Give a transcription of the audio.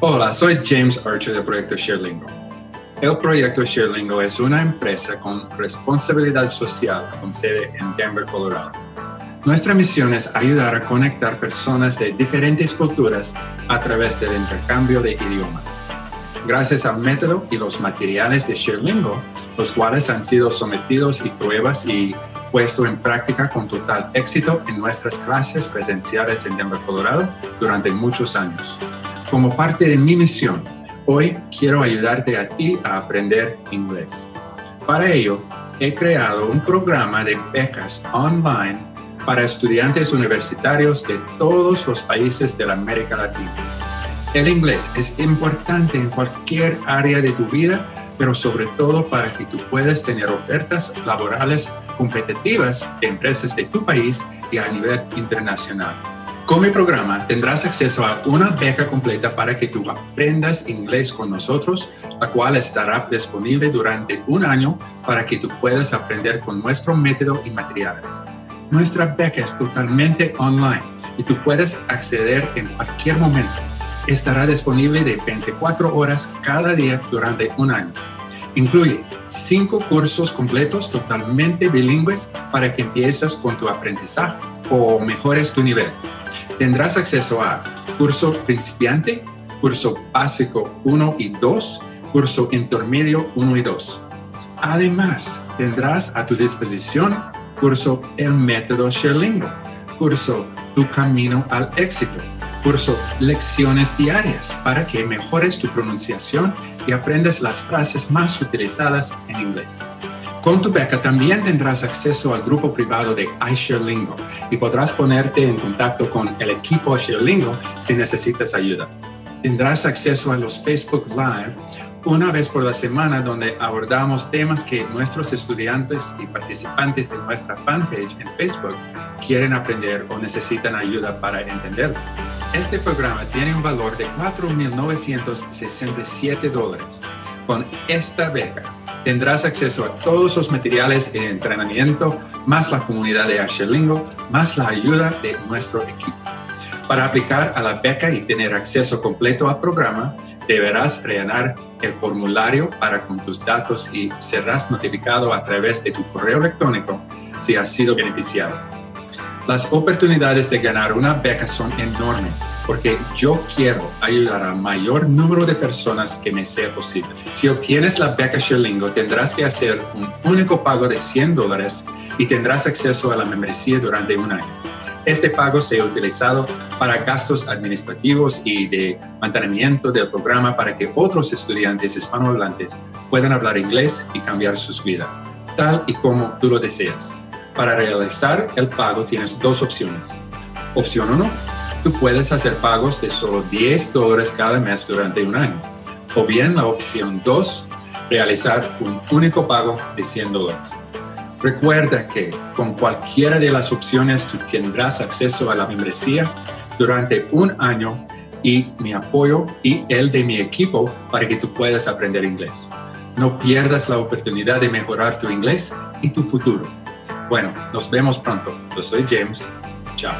Hola, soy James Archer del proyecto ShareLingo. El proyecto ShareLingo es una empresa con responsabilidad social con sede en Denver, Colorado. Nuestra misión es ayudar a conectar personas de diferentes culturas a través del intercambio de idiomas. Gracias al método y los materiales de ShareLingo, los cuales han sido sometidos y pruebas y puesto en práctica con total éxito en nuestras clases presenciales en Denver, Colorado durante muchos años. Como parte de mi misión, hoy quiero ayudarte a ti a aprender inglés. Para ello, he creado un programa de becas online para estudiantes universitarios de todos los países de la América Latina. El inglés es importante en cualquier área de tu vida, pero sobre todo para que tú puedas tener ofertas laborales competitivas de empresas de tu país y a nivel internacional. Con mi programa tendrás acceso a una beca completa para que tú aprendas inglés con nosotros, la cual estará disponible durante un año para que tú puedas aprender con nuestro método y materiales. Nuestra beca es totalmente online y tú puedes acceder en cualquier momento. Estará disponible de 24 horas cada día durante un año. Incluye cinco cursos completos totalmente bilingües para que empieces con tu aprendizaje o mejores tu nivel tendrás acceso a curso principiante, curso básico 1 y 2, curso intermedio 1 y 2. Además, tendrás a tu disposición curso El método Sherlingo, curso Tu camino al éxito, curso Lecciones diarias para que mejores tu pronunciación y aprendas las frases más utilizadas en inglés. Con tu beca también tendrás acceso al grupo privado de iShareLingo y podrás ponerte en contacto con el equipo ShareLingo si necesitas ayuda. Tendrás acceso a los Facebook Live una vez por la semana donde abordamos temas que nuestros estudiantes y participantes de nuestra fanpage en Facebook quieren aprender o necesitan ayuda para entender. Este programa tiene un valor de 4.967 dólares. Con esta beca tendrás acceso a todos los materiales de entrenamiento, más la comunidad de Archelingo, más la ayuda de nuestro equipo. Para aplicar a la beca y tener acceso completo al programa, deberás rellenar el formulario para con tus datos y serás notificado a través de tu correo electrónico si has sido beneficiado. Las oportunidades de ganar una beca son enormes porque yo quiero ayudar al mayor número de personas que me sea posible. Si obtienes la beca Sherlingo, tendrás que hacer un único pago de 100 dólares y tendrás acceso a la membresía durante un año. Este pago se ha utilizado para gastos administrativos y de mantenimiento del programa para que otros estudiantes hispanohablantes puedan hablar inglés y cambiar sus vidas, tal y como tú lo deseas. Para realizar el pago tienes dos opciones. Opción 1 tú puedes hacer pagos de solo 10 dólares cada mes durante un año. O bien la opción 2, realizar un único pago de 100 dólares. Recuerda que con cualquiera de las opciones tú tendrás acceso a la membresía durante un año y mi apoyo y el de mi equipo para que tú puedas aprender inglés. No pierdas la oportunidad de mejorar tu inglés y tu futuro. Bueno, nos vemos pronto. Yo soy James. Chao.